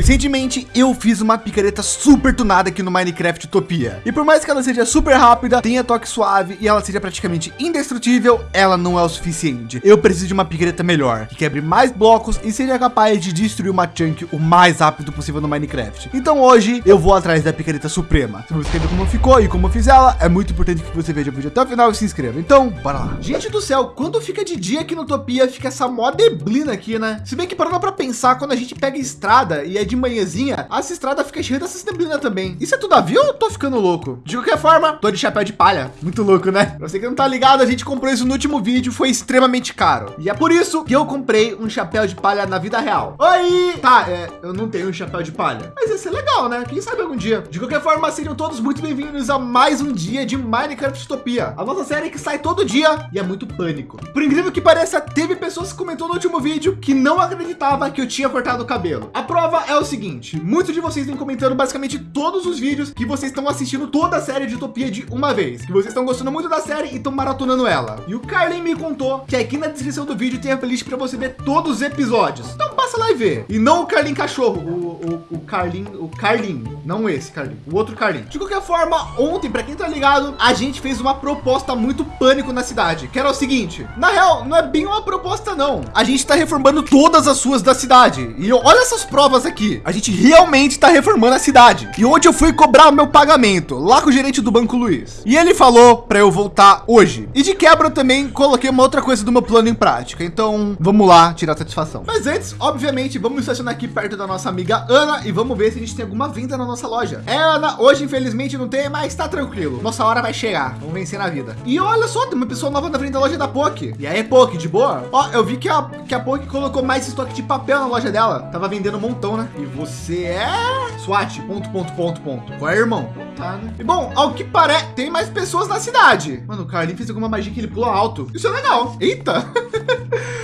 Recentemente eu fiz uma picareta super tunada aqui no Minecraft Utopia. E por mais que ela seja super rápida, tenha toque suave e ela seja praticamente indestrutível, ela não é o suficiente. Eu preciso de uma picareta melhor, que quebre mais blocos e seja capaz de destruir uma chunk o mais rápido possível no Minecraft. Então hoje eu vou atrás da picareta suprema. Se você quer ver como ficou e como eu fiz ela, é muito importante que você veja o vídeo até o final e se inscreva. Então, bora lá. Gente do céu, quando fica de dia aqui no Utopia, fica essa mó deblina aqui, né? Se bem que parando para pensar, quando a gente pega estrada e é de manhãzinha, essa estrada fica cheia dessas neblinas também. Isso é tudo a eu tô ficando louco? De qualquer forma, tô de chapéu de palha. Muito louco, né? Você que não tá ligado, a gente comprou isso no último vídeo, foi extremamente caro. E é por isso que eu comprei um chapéu de palha na vida real. Oi! Tá, é, eu não tenho um chapéu de palha, mas ia ser legal, né? Quem sabe algum dia. De qualquer forma, sejam todos muito bem-vindos a mais um dia de Minecraft Utopia. A nossa série que sai todo dia e é muito pânico. Por incrível que pareça, teve pessoas que comentou no último vídeo que não acreditava que eu tinha cortado o cabelo. A prova é o seguinte, muitos de vocês vêm comentando basicamente todos os vídeos que vocês estão assistindo toda a série de Utopia de uma vez, que vocês estão gostando muito da série e estão maratonando ela. E o Carlin me contou que aqui na descrição do vídeo tem a playlist para você ver todos os episódios. Então passa lá e vê. E não o Carlin cachorro, o, o, o Carlin, o Carlin, não esse Carlin, o outro Carlin. De qualquer forma, ontem, para quem tá ligado, a gente fez uma proposta muito pânico na cidade, que era o seguinte, na real, não é bem uma proposta não. A gente está reformando todas as suas da cidade. E olha essas provas aqui. A gente realmente está reformando a cidade. E onde eu fui cobrar o meu pagamento lá com o gerente do Banco Luiz. E ele falou para eu voltar hoje. E de quebra eu também coloquei uma outra coisa do meu plano em prática. Então vamos lá tirar satisfação. Mas antes, obviamente, vamos estacionar aqui perto da nossa amiga Ana e vamos ver se a gente tem alguma venda na nossa loja. É, Ana, hoje infelizmente não tem, mas tá tranquilo. Nossa hora vai chegar. Vamos vencer na vida. E olha só, tem uma pessoa nova na frente da loja da POC. E aí, POC, de boa? Ó, eu vi que a, que a colocou mais estoque de papel na loja dela. Tava vendendo um montão, né? E você é SWAT, ponto, ponto, ponto, ponto. Qual é, irmão? Não tá, né? E bom, ao que parece, tem mais pessoas na cidade. Mano, o Carlinhos fez alguma magia que ele pula alto. Isso é legal. Eita.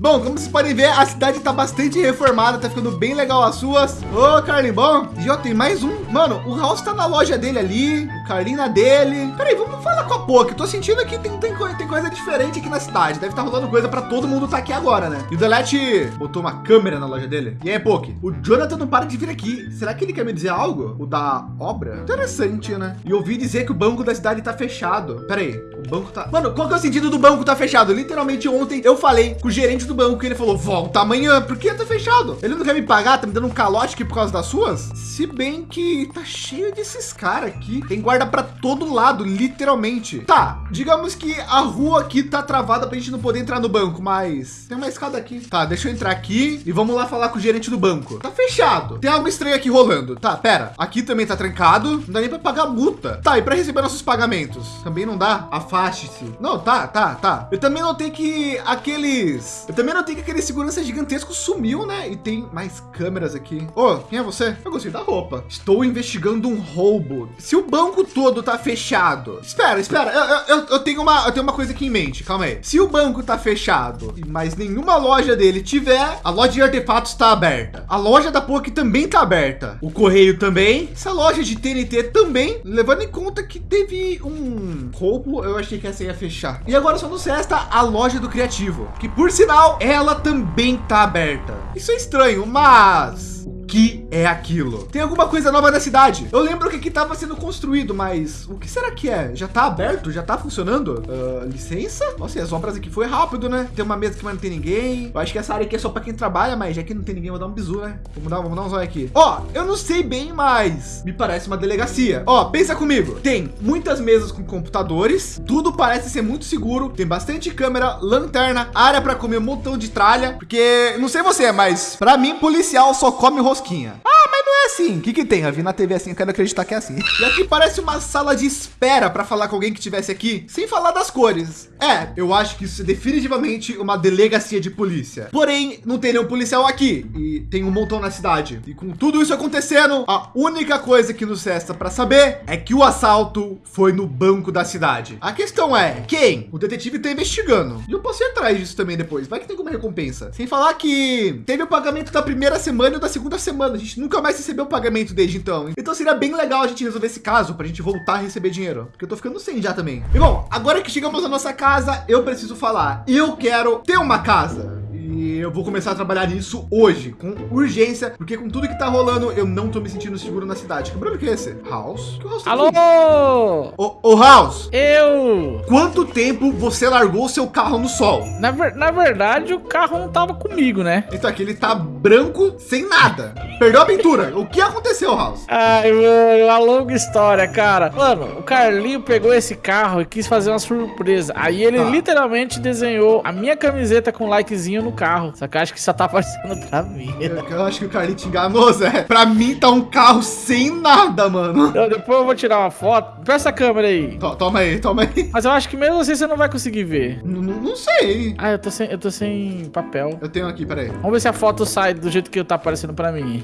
Bom, como vocês podem ver, a cidade está bastante reformada, tá ficando bem legal as suas. Ô, Carlinhos, bom. E ó, tem mais um. Mano, o House tá na loja dele ali, o Carlinhos na dele. Peraí, vamos falar com a Poké. Tô sentindo que tem, tem, tem coisa diferente aqui na cidade. Deve estar tá rolando coisa para todo mundo tá aqui agora, né? E o Delete botou uma câmera na loja dele. E aí, Poké, o Jonathan não para de vir aqui. Será que ele quer me dizer algo? O da obra? Interessante, né? E ouvi dizer que o banco da cidade tá fechado. Peraí, o banco tá... Mano, qual que é o sentido do banco tá fechado? Literalmente ontem eu falei com o gerente do banco que ele falou, volta amanhã, porque tá fechado. Ele não quer me pagar, tá me dando um calote aqui por causa das suas? Se bem que tá cheio desses caras aqui. Tem guarda para todo lado, literalmente. Tá, digamos que a rua aqui tá travada pra gente não poder entrar no banco, mas tem uma escada aqui. Tá, deixa eu entrar aqui e vamos lá falar com o gerente do banco. Tá fechado. Tem algo estranho aqui rolando. Tá, pera. Aqui também tá trancado. Não dá nem para pagar multa. Tá, e para receber nossos pagamentos? Também não dá? Afaste-se. Não, tá, tá, tá. Eu também não tenho que aqueles... Eu também não tenho que aquele segurança gigantesco sumiu, né? E tem mais câmeras aqui. Ô, oh, quem é você? Eu gostei da roupa. Estou investigando um roubo. Se o banco todo tá fechado. Espera, espera. Eu, eu, eu, tenho uma, eu tenho uma coisa aqui em mente. Calma aí. Se o banco tá fechado, mas nenhuma loja dele tiver, a loja de artefatos está aberta. A loja da POC também tá aberta. O correio também. Essa loja de TNT também. Levando em conta que teve um roubo, eu achei que essa ia fechar. E agora só nos resta a loja do criativo, que por sinal, ela também tá aberta. Isso é estranho, mas que é aquilo? Tem alguma coisa nova na cidade? Eu lembro que aqui estava sendo construído, mas o que será que é? Já tá aberto? Já tá funcionando? Uh, licença? Nossa, e as obras aqui foi rápido, né? Tem uma mesa que não tem ninguém. Eu acho que essa área aqui é só para quem trabalha, mas já que não tem ninguém, vou dar um bisu, né? Vamos dar, vamos dar um zóio aqui. Ó, eu não sei bem, mas me parece uma delegacia. Ó, pensa comigo. Tem muitas mesas com computadores. Tudo parece ser muito seguro. Tem bastante câmera, lanterna, área para comer um montão de tralha. Porque, não sei você, mas para mim, policial só come rosquinha. Ah, mas não é assim. O que que tem? Vi na TV assim, eu quero acreditar que é assim. E aqui parece uma sala de espera para falar com alguém que tivesse aqui, sem falar das cores. É, eu acho que isso é definitivamente uma delegacia de polícia. Porém, não tem nenhum policial aqui e tem um montão na cidade. E com tudo isso acontecendo, a única coisa que nos resta para saber é que o assalto foi no banco da cidade. A questão é quem? O detetive está investigando. E eu posso ir atrás disso também depois. Vai que tem alguma recompensa. Sem falar que teve o pagamento da primeira semana e da segunda semana. A gente nunca mais recebeu o pagamento desde então. Então seria bem legal a gente resolver esse caso para a gente voltar a receber dinheiro. Porque eu tô ficando sem já também. E bom, agora que chegamos na nossa casa, eu preciso falar. Eu quero ter uma casa E eu vou começar a trabalhar nisso hoje, com urgência, porque com tudo que tá rolando, eu não tô me sentindo seguro na cidade. Que barulho que é esse? House? Que House tá Alô? Ô, ô, House, Eu! quanto tempo você largou seu carro no sol? Na, ver- na verdade, o carro não tava comigo, né? Então aqui ele tá branco, sem nada. Perdeu a pintura. O que aconteceu, House? Ai, mano, uma longa história, cara. Mano, o Carlinho pegou esse carro e quis fazer uma surpresa. Aí ele Tá. literalmente desenhou a minha camiseta com likezinho no carro. Só que eu acho que só tá aparecendo pra mim. Eu, eu acho que o Carlinhos te enganou, Zé. Pra mim tá um carro sem nada, mano. Então, depois eu vou tirar uma foto. Presta a câmera aí. To- toma aí, toma aí. Mas eu acho que mesmo assim você não vai conseguir ver. N- n- Não sei. Ah, eu tô sem, eu tô sem papel. Eu tenho aqui, peraí. Vamos ver se a foto sai do jeito que tá aparecendo pra mim.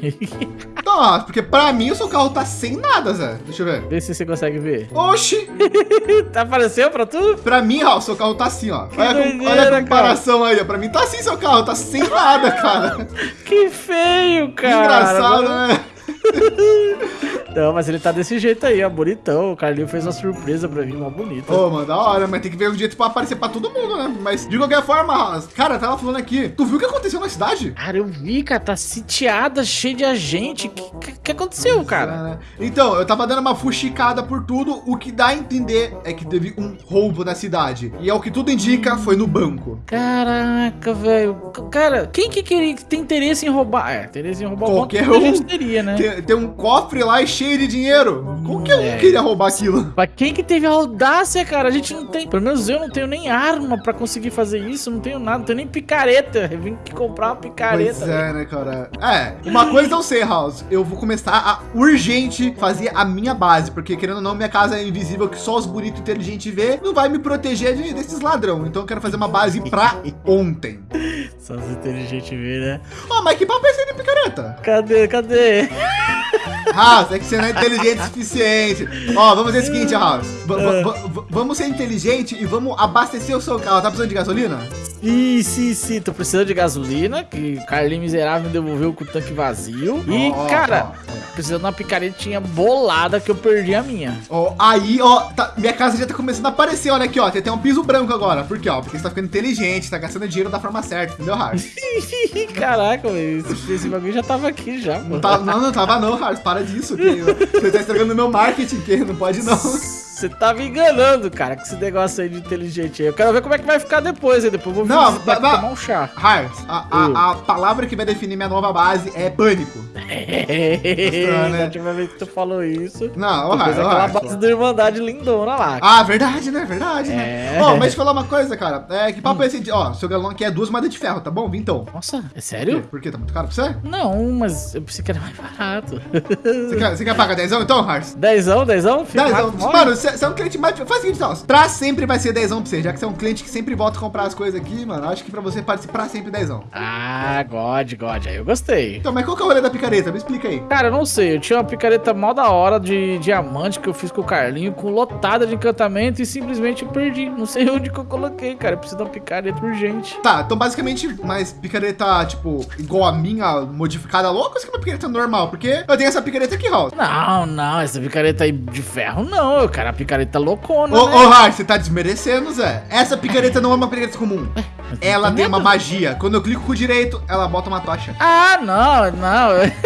Nossa, porque pra mim o seu carro tá sem nada, Zé. Deixa eu ver. Vê se você consegue ver. Oxi, Tá apareceu pra tu? pra mim, ó, seu carro tá assim, ó. Que Olha, doideira, olha a comparação aí, ó. Pra mim tá assim seu carro, tá sem nada, cara. Que feio, Que cara. engraçado, né? Não, mas ele tá desse jeito aí, ó, bonitão. O Carlinho fez uma surpresa pra mim, mó bonita. Ô, mano, da hora, mas tem que ver um jeito pra aparecer pra todo mundo, né? Mas de qualquer forma, cara, tava falando aqui. Tu viu o que aconteceu na cidade? Cara, eu vi, cara, tá sitiada, cheia de agente. O que, que, que aconteceu, cara? É, né? Então, eu tava dando uma fuxicada por tudo. O que dá a entender é que teve um roubo na cidade. E é o que tudo indica, foi no banco. Caraca, velho. Cara, quem que que tem interesse em roubar? É, interesse em roubar Qualquer monte de um. gente teria, né? Tem, tem um cofre lá e cheio de dinheiro. Qualquer um É. queria roubar aquilo. Mas quem que teve a audácia, cara? A gente não tem. Pelo menos eu não tenho nem arma pra conseguir fazer isso. Não tenho nada, não tenho nem picareta. Eu vim aqui comprar uma picareta. Pois é, né, cara? É, uma coisa eu sei, House. Eu vou começar a urgente fazer a minha base, porque querendo ou não, minha casa é invisível que só os bonitos e inteligentes vê, não vai me proteger de- desses ladrão. Então eu quero fazer uma base pra ontem. Só os inteligentes ver, né? Ó, mas que papo é esse de picareta? Cadê, cadê? House, é que você não é inteligente o suficiente. Ó, vamos fazer o seguinte, House. V- v- vamos ser inteligente e vamos abastecer o seu carro. Tá precisando de gasolina? Sim, sim, sim. Tô precisando de gasolina, que o Carlinho miserável me devolveu com o tanque vazio. E, cara, ó. precisando de uma picaretinha bolada que eu perdi a minha. Ó, aí, ó, tá- minha casa já tá começando a aparecer, olha aqui, ó, tem até um piso branco agora. Por quê, ó? Porque você tá ficando inteligente, tá gastando dinheiro da forma certa, entendeu, Harris? Caraca, velho, esse, esse bagulho já tava aqui já, Não, mano. tá, não, não tava não, Harris, para disso, que você tá estragando meu marketing, que não pode não. Você tá me enganando, cara, com esse negócio aí de inteligente aí. Eu quero ver como é que vai ficar depois, hein? Depois eu vou Não, tomar um chá. Harris, a, a, a palavra que vai definir minha nova base é pânico. Da última vez que tu falou isso, Não, tu fez aquela base da Irmandade lindona lá. Ah, verdade, né? Verdade, né? É. Ó, mas te falar uma coisa, cara. É, que papo é esse? de- Ó, seu galão aqui é duas moedas de ferro, tá bom? Então. Nossa, é sério? Por quê? Tá muito caro pra você? Não, mas eu pensei que era mais barato. Você quer, você quer pagar dezão então, Harris? Dezão, dezão? Dezão. rápido. Mano, você você é um cliente mais. Faz o seguinte, ó. Pra sempre vai ser dezão pra você, já que você é um cliente que sempre volta a comprar as coisas aqui, mano. Acho que pra você pode ser pra sempre dezão. Ah, God, God, aí eu gostei. Então, mas qual que é o rolê da picareta? Me explica aí. Cara, eu não sei, eu tinha uma picareta mal da hora de diamante que eu fiz com o Carlinho, com lotada de encantamento e simplesmente eu perdi. Não sei onde que eu coloquei, cara. Eu preciso de uma picareta urgente. Tá, então basicamente, mais picareta, tipo, igual a minha, modificada louca, ou você quer uma picareta normal? Porque eu tenho essa picareta aqui, Raul. Não, não, essa picareta aí de ferro não, eu quero a picareta loucona, Ô, né? ô, Har, você tá desmerecendo, Zé. Essa picareta não é uma picareta comum. Mas Ela tem uma magia. Quando eu clico com o direito, ela bota uma tocha. Ah, não, não.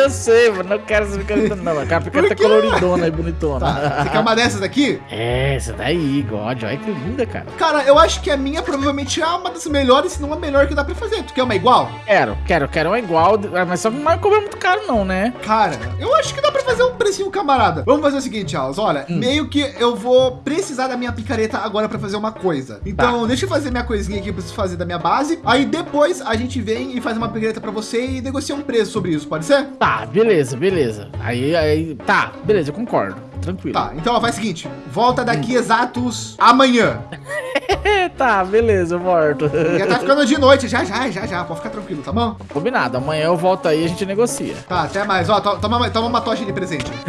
eu sei, mano. Não quero essa picareta, não. Eu a picareta quê? coloridona e bonitona. Tá. Você quer uma dessas aqui? É, essa daí, God. Olha que linda, cara. Cara, eu acho que a minha provavelmente é uma das melhores, se não a melhor que dá pra fazer. Tu quer uma igual? Quero, quero, quero uma igual, mas só que não vai cobrar muito caro, não, né? Cara, eu acho que dá pra fazer um precinho camarada. Vamos fazer o seguinte, Charles. Olha, Hum. meio que eu vou precisar da minha picareta agora pra fazer uma coisa. Então, Tá. deixa eu fazer minha coisinha aqui pra preciso fazer da minha base. Aí depois a gente vem e faz uma picareta pra você e negocia um preço sobre isso, pode ser? Tá, beleza, beleza. Aí, aí, tá, beleza, eu concordo. Tranquilo. Tá, então ó, faz o seguinte, volta daqui exatos amanhã. Tá, beleza, eu volto. Já tá ficando de noite, já, já, já, já, pode ficar tranquilo, tá bom? Combinado, amanhã eu volto aí e a gente negocia. Tá, até mais, ó, to- toma, toma uma tocha de presente.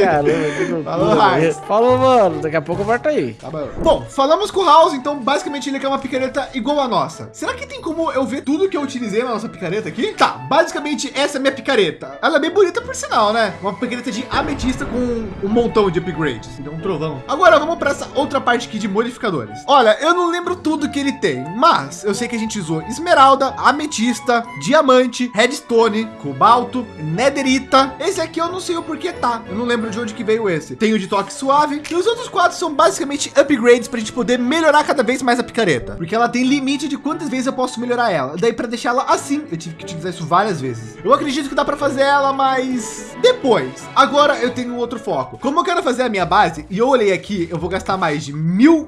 Caramba. Falou, Lars. Falou, mano. Daqui a pouco eu volto aí. Tá bom. Bom, falamos com o House, então basicamente ele quer uma picareta igual a nossa. Será que tem como eu ver tudo que eu utilizei na nossa picareta aqui? Tá, basicamente essa é a minha picareta. Ela é bem bonita por sinal, né? Uma picareta de ametista com um, montão de upgrades. Deu um trovão. Agora vamos para essa outra parte aqui de modificadores. Olha, eu não lembro tudo que ele tem, mas eu sei que a gente usou esmeralda, ametista, diamante, redstone, cobalto, netherita. Esse aqui eu não sei o porquê tá. Eu não lembro de onde que veio esse. Tem o de toque suave e os outros quatro são basicamente upgrades para a gente poder melhorar cada vez mais a picareta, porque ela tem limite de quantas vezes eu posso melhorar ela. Daí para deixar ela assim, eu tive que utilizar isso várias vezes. Eu acredito que dá para fazer ela, mas depois. Agora eu tenho outro foco. Como eu quero fazer a minha base e eu olhei aqui, eu vou gastar mais de mil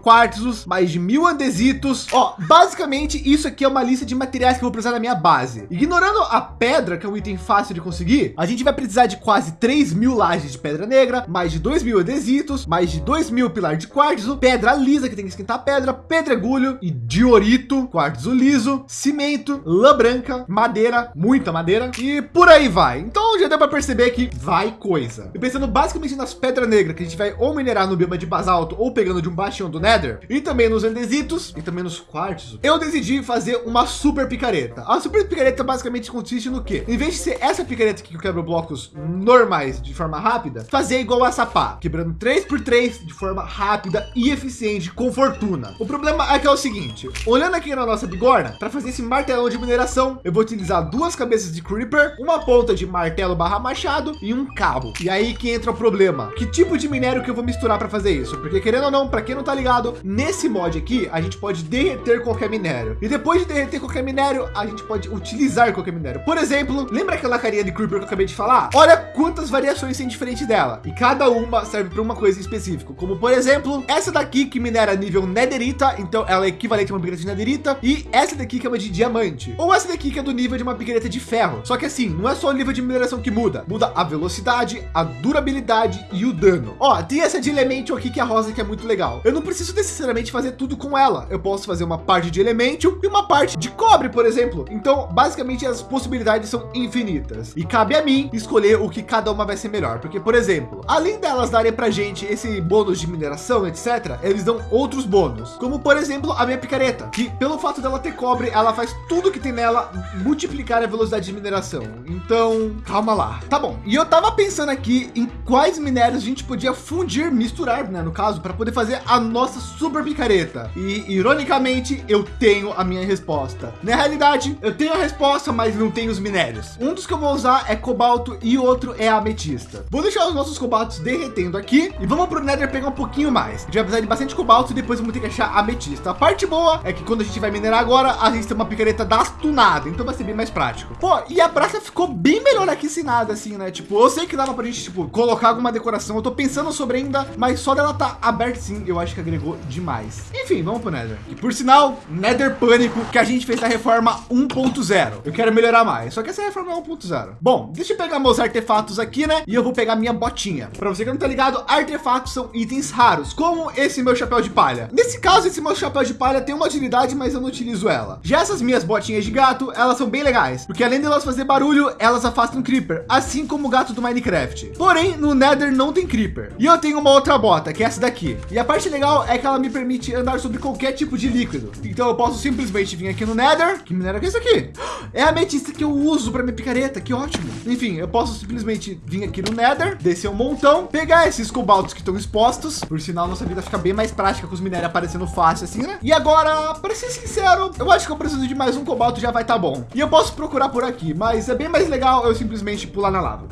mais de mil andesitos. Ó, basicamente isso aqui é uma lista de materiais que eu vou precisar na minha base. Ignorando a pedra, que é um item fácil de conseguir, a gente vai precisar de quase 3 mil lajes de pedra negra, mais de 2 mil andesitos, mais de 2 mil pilar de quartzo, pedra lisa que tem que esquentar a pedra, pedregulho e diorito, quartzo liso, cimento, lã branca, madeira, muita madeira e por aí vai. Então já deu para perceber que vai coisa. E pensando basicamente nas pedras negras que a gente vai ou minerar no bioma de basalto ou pegando de um bastião do Nether e também nos andesitos e também nos quartos, eu decidi fazer uma super picareta. A super picareta basicamente consiste no que? Em vez de ser essa picareta que quebra blocos normais de forma rápida, fazer igual a sapá, quebrando 3 por 3 de forma rápida e eficiente com fortuna. O problema é que é o seguinte, olhando aqui na nossa bigorna, para fazer esse martelão de mineração, eu vou utilizar duas cabeças de creeper, uma ponta de martelo barra machado e um cabo. E aí que entra o problema. Que tipo de minério que eu vou misturar para fazer isso? Porque querendo ou não, para quem não tá ligado, nesse mod aqui, a gente pode derreter qualquer minério. E depois de derreter qualquer minério, a gente pode utilizar qualquer minério. Por exemplo, lembra aquela carinha de creeper que eu acabei de falar? Olha quantas variações tem diferente dela. E cada uma serve para uma coisa específica. Como por exemplo, essa daqui que minera nível netherita. Então ela é equivalente a uma picareta de netherita. E essa daqui que é uma de diamante. Ou essa daqui que é do nível de uma picareta de ferro. Só que assim, não é só o nível de mineração que muda. Muda a velocidade, a durabilidade e o dano. Ó, tem essa de elemento aqui que é rosa que é muito legal. Eu não preciso necessariamente fazer tudo com ela. Eu posso fazer uma parte de elemento e uma parte de cobre, por exemplo. Então, basicamente as possibilidades são infinitas e cabe a mim escolher o que cada uma vai ser melhor. Porque, por exemplo, além delas darem para gente esse bônus de mineração, etc., eles dão outros bônus, como por exemplo a minha picareta, que pelo fato dela ter cobre, ela faz tudo que tem nela multiplicar a velocidade de mineração. Então, calma lá. Tá bom. E eu tava pensando aqui em quais minérios a gente podia fundir, misturar, né, no caso, para poder fazer a nossa super picareta. E ironicamente, eu tenho a minha resposta. Na realidade, eu tenho a resposta, mas não tenho os minérios. Um dos que eu vou usar é cobalto e outro é ametista. Vou deixar os nossos cobaltos derretendo aqui e vamos para o Nether pegar um pouquinho mais. A gente vai precisar de bastante cobalto e depois vamos ter que achar ametista. A parte boa é que quando a gente vai minerar agora, a gente tem uma picareta das tunadas, então vai ser bem mais prático. Pô, e a praça ficou bem melhor aqui sem nada assim, né? Tipo, eu sei que dava pra gente, tipo, colocar alguma decoração. Eu tô pensando sobre ainda, mas só dela tá aberta sim, eu acho que agregou demais. Enfim, vamos pro Nether. E por sinal, Nether Pânico que a gente fez na reforma 1.0. Eu quero melhorar mais, só que essa reforma é 1.0. Bom, deixa eu pegar meus artefatos aqui, né? E eu vou pegar minha botinha. Para você que não tá ligado, artefatos são itens raros, como esse meu chapéu de palha. Nesse caso, esse meu chapéu de palha tem uma utilidade, mas eu não utilizo ela. Já essas minhas botinhas de gato, elas são bem legais, porque além de elas fazer barulho, elas afastam creeper, assim como o gato do Minecraft. Porém, no Nether não tem creeper. E eu tenho uma outra bota, que é essa daqui. E a parte legal é que ela me permite andar sobre qualquer tipo de líquido. Então eu posso simplesmente vir aqui no Nether. Que minério é isso aqui? É a ametista que eu uso para minha picareta, que ótimo. Enfim, eu posso simplesmente vir aqui no Nether, descer um montão, pegar esses cobaltos que estão expostos. Por sinal, nossa vida fica bem mais prática com os minérios aparecendo fácil assim, né? E agora, para ser sincero, eu acho que eu preciso de mais um cobalto, já vai estar tá bom. E eu posso procurar por aqui, mas é bem mais legal eu simplesmente pular na lava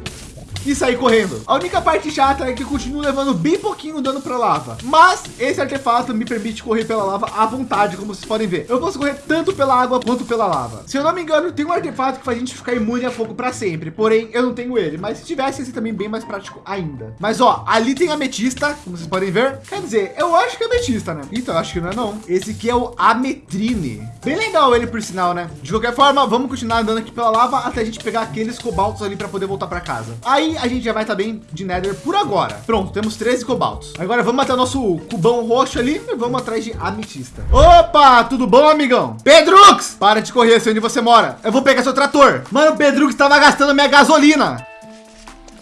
e sair correndo. A única parte chata é que eu continuo levando bem pouquinho dano para lava, mas esse artefato me permite correr pela lava à vontade, como vocês podem ver. Eu posso correr tanto pela água quanto pela lava. Se eu não me engano, tem um artefato que faz a gente ficar imune a fogo para sempre, porém eu não tenho ele, mas se tivesse esse também bem mais prático ainda. Mas ó, ali tem ametista, como vocês podem ver. Quer dizer, eu acho que é ametista, né? Então, acho que não é não. Esse aqui é o ametrine. Bem legal ele por sinal, né? De qualquer forma, vamos continuar andando aqui pela lava até a gente pegar aqueles cobaltos ali para poder voltar para casa. Aí a gente já vai estar tá bem de Nether por agora. Pronto, temos 13 cobaltos. Agora vamos até o nosso cubão roxo ali e vamos atrás de ametista. Opa, tudo bom, amigão? Pedrux, para de correr, sei onde você mora. Eu vou pegar seu trator. Mano, o Pedrux estava gastando minha gasolina.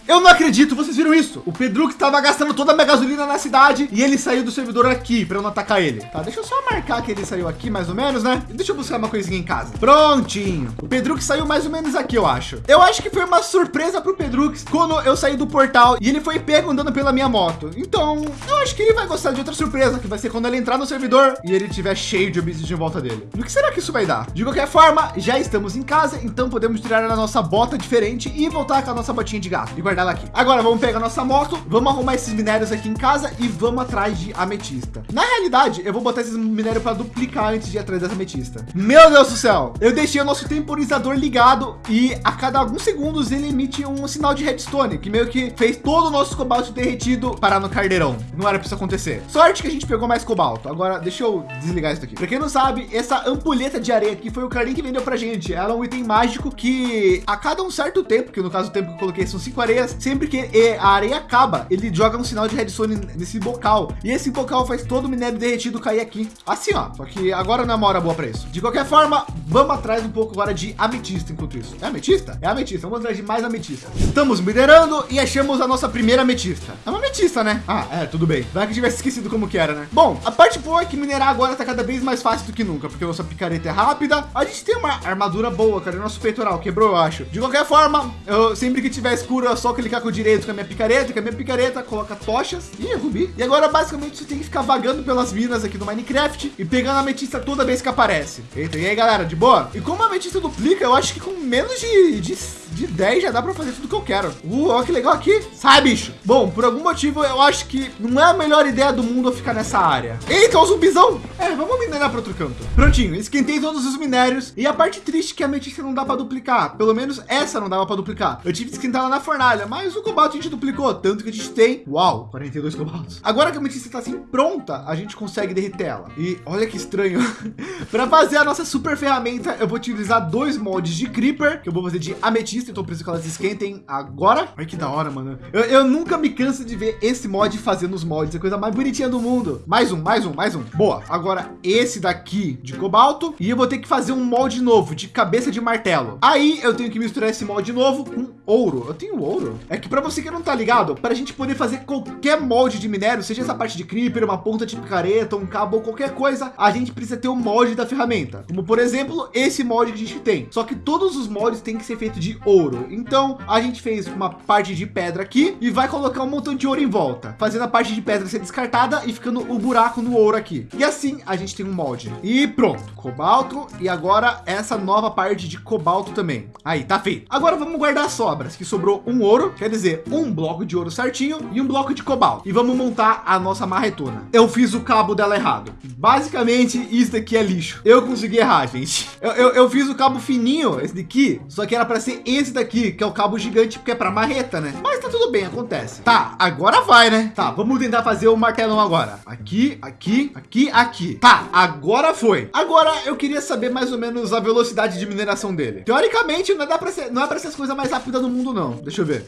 Eu não acredito, vocês viram isso? O Pedro estava gastando toda a minha gasolina na cidade e ele saiu do servidor aqui para eu não atacar ele. Tá, deixa eu só marcar que ele saiu aqui mais ou menos, né? Deixa eu buscar uma coisinha em casa. Prontinho. O Pedro que saiu mais ou menos aqui, eu acho. Eu acho que foi uma surpresa para o Pedro quando eu saí do portal e ele foi pego andando pela minha moto. Então, eu acho que ele vai gostar de outra surpresa, que vai ser quando ele entrar no servidor e ele tiver cheio de obsidian em volta dele. E o que será que isso vai dar? De qualquer forma, já estamos em casa, então podemos tirar a nossa bota diferente e voltar com a nossa botinha de gato e guardar ela aqui. Agora vamos pegar nossa moto, vamos arrumar esses minérios aqui em casa e vamos atrás de ametista. Na realidade, eu vou botar esses minérios para duplicar antes de ir atrás dessa ametista. Meu Deus do céu, eu deixei o nosso temporizador ligado e a cada alguns segundos ele emite um sinal de redstone, que meio que fez todo o nosso cobalto derretido parar no caldeirão. Não era para isso acontecer. Sorte que a gente pegou mais cobalto. Agora deixa eu desligar isso aqui. Para quem não sabe, essa ampulheta de areia aqui foi o Carlinhos que vendeu para gente. Ela é um item mágico que a cada um certo tempo, que no caso o tempo que eu coloquei são cinco areias, sempre que a areia acaba, ele joga um sinal de redstone nesse bocal. E esse bocal faz todo o minério derretido cair aqui. Assim, ó. Só que agora não é uma hora boa para isso. De qualquer forma, vamos atrás um pouco agora de ametista enquanto isso. É ametista? É ametista. Vamos atrás de mais ametista. Estamos minerando e achamos a nossa primeira ametista. É uma ametista, né? Ah, é, tudo bem. Vai que tivesse esquecido como que era, né? Bom, a parte boa é que minerar agora tá cada vez mais fácil do que nunca, porque nossa picareta é rápida. A gente tem uma armadura boa, cara. Nosso peitoral quebrou, eu acho. De qualquer forma, eu sempre que tiver escuro, é só clicar com o direito com a minha picareta, com a minha picareta, coloca tochas e rubi. E agora, basicamente, você tem que ficar vagando pelas minas aqui do Minecraft e pegando a ametista toda vez que aparece. Eita, e aí, galera, de boa? E como a ametista duplica, eu acho que com menos de, de, de 10 já dá para fazer tudo que eu quero. Uh, olha que legal aqui. Sai, bicho. Bom, por algum motivo, eu acho que não é a melhor ideia do mundo ficar nessa área. Eita, o zumbizão. É, vamos minerar para outro canto. Prontinho, esquentei todos os minérios. E a parte triste é que a ametista não dá para duplicar. Pelo menos essa não dava para duplicar. Eu tive que esquentar ela na fornalha, mas o cobalto a gente duplicou. Tanto que a gente tem, uau, 42 cobaltos. Agora que a ametista está assim pronta, a gente consegue derreter ela. E olha que estranho. para fazer a nossa super ferramenta, eu vou utilizar dois moldes de creeper, que eu vou fazer de ametista. Então preciso que elas esquentem agora. Olha que da hora, mano. Eu, eu nunca me canso de ver esse mod fazendo os mods. É a coisa mais bonitinha do mundo. Mais um, mais um, mais um. Boa. Agora esse daqui de cobalto. E eu vou ter que fazer um molde novo de cabeça de martelo. Aí eu tenho que misturar esse molde novo com ouro. Eu tenho ouro. É que para você que não tá ligado, para a gente poder fazer qualquer molde de minério, seja essa parte de creeper, uma ponta de picareta, um cabo ou qualquer coisa, a gente precisa ter o um molde da ferramenta. Como por exemplo, esse molde que a gente tem. Só que todos os moldes têm que ser feitos de ouro. Então a gente fez uma parte de pedra aqui e vai colocar um montão de ouro em volta, fazendo a parte de pedra ser descartada e ficando o buraco no ouro aqui. E assim a gente tem um molde. E pronto, cobalto e agora essa nova parte de cobalto também. Aí tá feito. Agora vamos guardar as sobras, que sobrou um ouro, quer dizer, um bloco de ouro certinho e um bloco de cobalto. E vamos montar a nossa marretona. Eu fiz o cabo dela errado. Basicamente isso daqui é lixo. Eu consegui errar, gente. Eu, eu, eu fiz o cabo fininho, esse daqui, só que era para ser esse daqui, que é o cabo gigante, porque é para marreta, né? Mas tá tudo bem, acontece. Tá, agora vai, né? Tá, vamos tentar fazer o martelão agora. Aqui, aqui, aqui, aqui. Tá, agora foi. Agora eu queria saber mais ou menos a velocidade de mineração dele. Teoricamente não dá para ser, não é para ser as coisas mais rápidas do mundo, não. Deixa eu ver.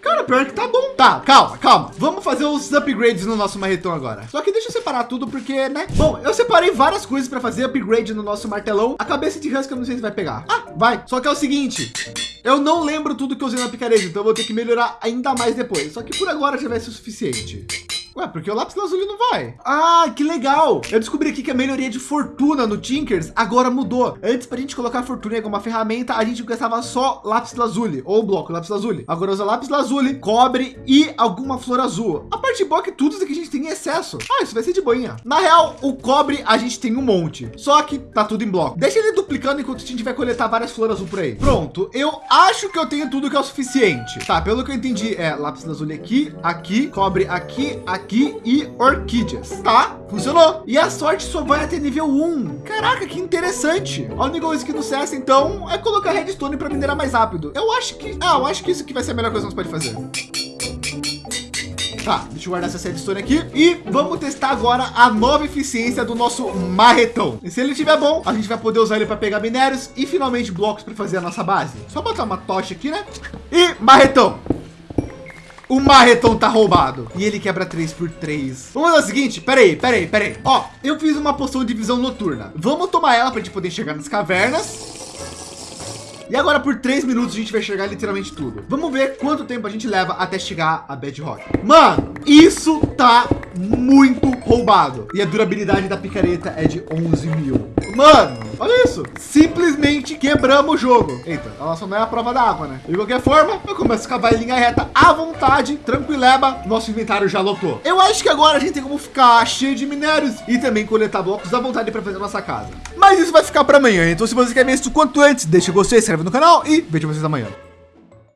Cara, pior que tá bom. Tá, calma, calma. Vamos fazer os upgrades no nosso marretão agora. Só que deixa eu separar tudo porque, né? Bom, eu separei várias coisas para fazer upgrade no nosso martelão. A cabeça de Husky eu não sei se vai pegar. Ah, vai. Só que é o seguinte. Eu não lembro tudo que eu usei na picareta, então eu vou ter que melhorar ainda mais depois. Só que por agora já vai ser o suficiente. Ué, porque o lápis lazuli não vai. Ah, que legal. Eu descobri aqui que a melhoria de fortuna no Tinkers agora mudou. Antes, para a gente colocar fortuna em alguma ferramenta, a gente gastava só lápis lazuli ou bloco lápis lazuli. Agora usa lápis lazuli, cobre e alguma flor azul. A parte boa é que tudo isso aqui a gente tem em excesso. Ah, isso vai ser de boinha. Na real, o cobre a gente tem um monte, só que tá tudo em bloco. Deixa ele duplicando enquanto a gente vai coletar várias flores azul por aí. Pronto, eu acho que eu tenho tudo que é o suficiente. Tá, pelo que eu entendi, é lápis lazuli aqui, aqui, cobre aqui, aqui aqui e orquídeas. Tá, funcionou. E a sorte só vai até nível 1. Caraca, que interessante. A única coisa que no CS, então, é colocar redstone para minerar mais rápido. Eu acho que, ah, eu acho que isso aqui vai ser a melhor coisa que nós pode fazer. Tá, deixa eu guardar essa redstone aqui e vamos testar agora a nova eficiência do nosso marretão. E se ele estiver bom, a gente vai poder usar ele para pegar minérios e finalmente blocos para fazer a nossa base. Só botar uma tocha aqui, né? E marretão. O marretão tá roubado. E ele quebra 3 por 3. Vamos fazer o seguinte. Peraí, peraí, peraí. Ó, eu fiz uma poção de visão noturna. Vamos tomar ela para gente poder chegar nas cavernas E agora por três minutos a gente vai chegar literalmente tudo. Vamos ver quanto tempo a gente leva até chegar a Bedrock. Mano, isso tá muito roubado. E a durabilidade da picareta é de 11 mil. Mano, olha isso. Simplesmente quebramos o jogo. Eita, ela só não é a prova da água, né? De qualquer forma, eu começo a cavar em linha reta à vontade, tranquileba. Nosso inventário já lotou. Eu acho que agora a gente tem como ficar cheio de minérios e também coletar blocos à vontade para fazer nossa casa. Mas isso vai ficar para amanhã. Então, se você quer ver isso quanto antes, deixa o gostei, se inscreve no canal e vejo vocês amanhã.